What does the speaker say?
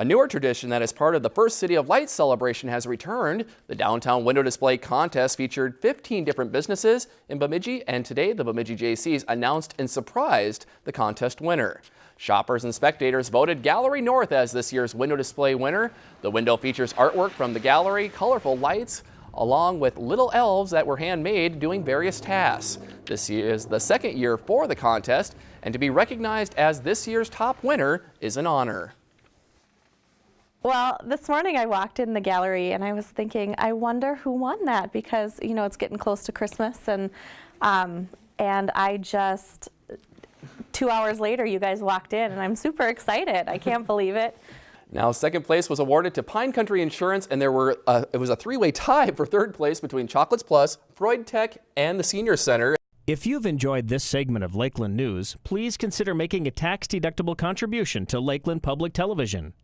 A newer tradition that is part of the first City of Lights celebration has returned. The downtown window display contest featured 15 different businesses in Bemidji, and today the Bemidji Jaycees announced and surprised the contest winner. Shoppers and spectators voted Gallery North as this year's window display winner. The window features artwork from the gallery, colorful lights, along with little elves that were handmade doing various tasks. This is the second year for the contest, and to be recognized as this year's top winner is an honor. Well, this morning I walked in the gallery and I was thinking, I wonder who won that because, you know, it's getting close to Christmas and, um, and I just, two hours later, you guys walked in and I'm super excited. I can't believe it. Now, second place was awarded to Pine Country Insurance, and there were uh, it was a three-way tie for third place between Chocolates Plus, Freud Tech, and the Senior Center. If you've enjoyed this segment of Lakeland News, please consider making a tax-deductible contribution to Lakeland Public Television.